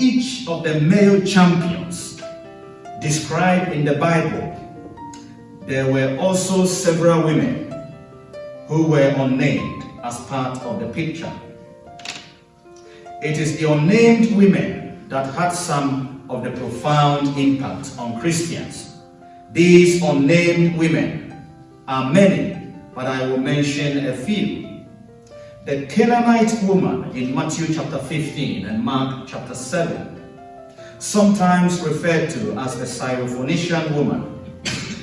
each of the male champions described in the Bible, there were also several women who were unnamed as part of the picture. It is the unnamed women that had some of the profound impact on Christians. These unnamed women are many, but I will mention a few. The Canaanite woman in Matthew chapter 15 and Mark chapter 7, sometimes referred to as the Syrophoenician woman.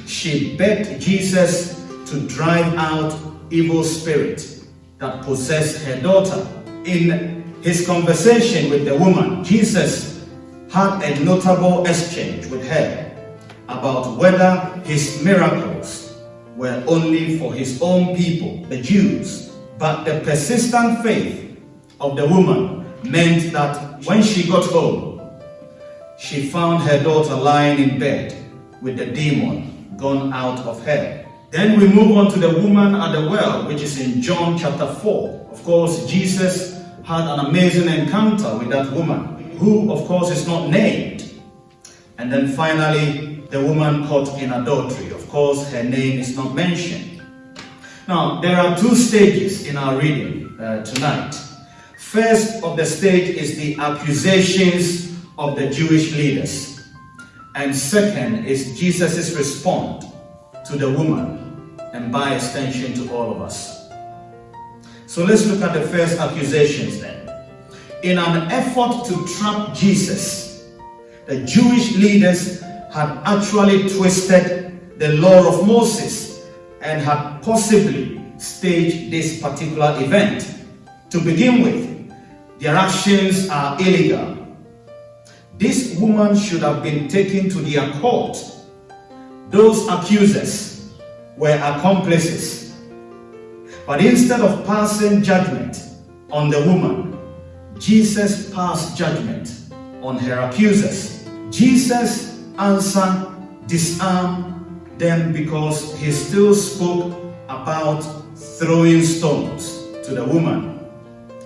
She begged Jesus to drive out evil spirit that possessed her daughter. In his conversation with the woman, Jesus had a notable exchange with her about whether his miracles were only for his own people, the Jews. But the persistent faith of the woman meant that when she got home, she found her daughter lying in bed with the demon gone out of her. Then we move on to the woman at the well, which is in John chapter 4. Of course, Jesus had an amazing encounter with that woman, who, of course, is not named. And then finally, the woman caught in adultery. Of course, her name is not mentioned. Now, there are two stages in our reading uh, tonight. First of the stage is the accusations of the Jewish leaders. And second is Jesus' response to the woman and by extension to all of us. So let's look at the first accusations then. In an effort to trap Jesus, the Jewish leaders had actually twisted the law of Moses and had possibly staged this particular event. To begin with, their actions are illegal. This woman should have been taken to their court those accusers were accomplices. But instead of passing judgment on the woman, Jesus passed judgment on her accusers. Jesus answered, disarmed them because he still spoke about throwing stones to the woman.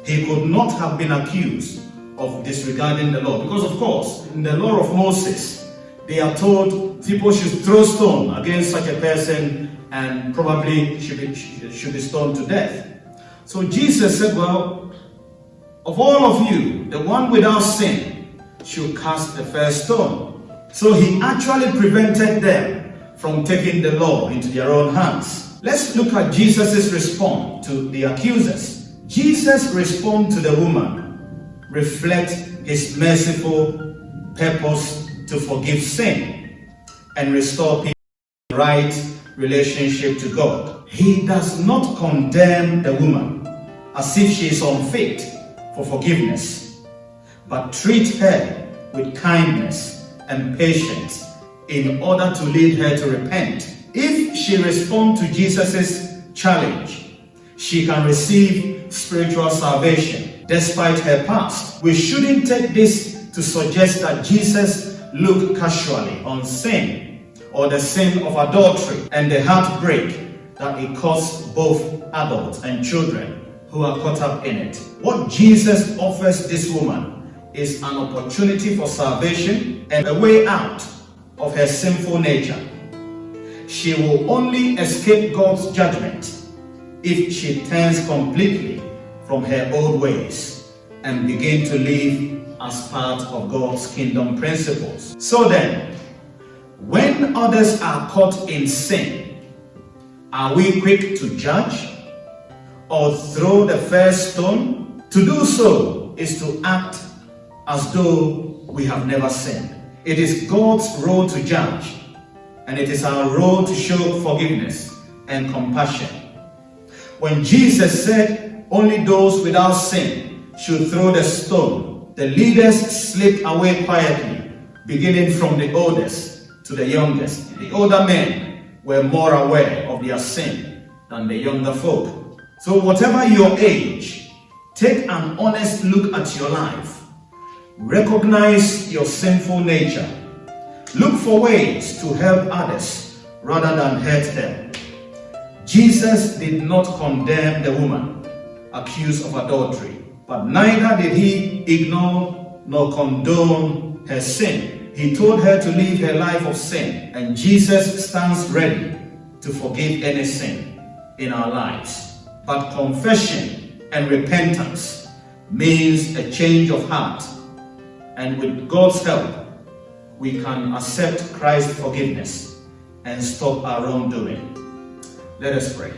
He could not have been accused of disregarding the law because of course in the law of Moses they are told people should throw stone against such a person and probably should be, should be stoned to death. So Jesus said, well, of all of you, the one without sin should cast the first stone. So he actually prevented them from taking the law into their own hands. Let's look at Jesus' response to the accusers. Jesus' response to the woman reflects his merciful purpose to forgive sin and restore people right relationship to God. He does not condemn the woman as if she is unfit for forgiveness, but treat her with kindness and patience in order to lead her to repent. If she responds to Jesus' challenge, she can receive spiritual salvation despite her past. We shouldn't take this to suggest that Jesus looked casually on sin or the sin of adultery and the heartbreak that it caused both adults and children who are caught up in it. What Jesus offers this woman is an opportunity for salvation and a way out of her sinful nature. She will only escape God's judgment if she turns completely from her old ways and begin to live as part of God's kingdom principles. So then, when others are caught in sin, are we quick to judge or throw the first stone? To do so is to act as though we have never sinned. It is God's role to judge, and it is our role to show forgiveness and compassion. When Jesus said only those without sin should throw the stone, the leaders slipped away quietly, beginning from the oldest to the youngest. The older men were more aware of their sin than the younger folk. So whatever your age, take an honest look at your life. Recognize your sinful nature. Look for ways to help others rather than hurt them. Jesus did not condemn the woman accused of adultery, but neither did he ignore nor condone her sin. He told her to live her life of sin, and Jesus stands ready to forgive any sin in our lives. But confession and repentance means a change of heart and with God's help, we can accept Christ's forgiveness and stop our wrongdoing. Let us pray.